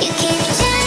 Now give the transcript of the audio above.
You can't change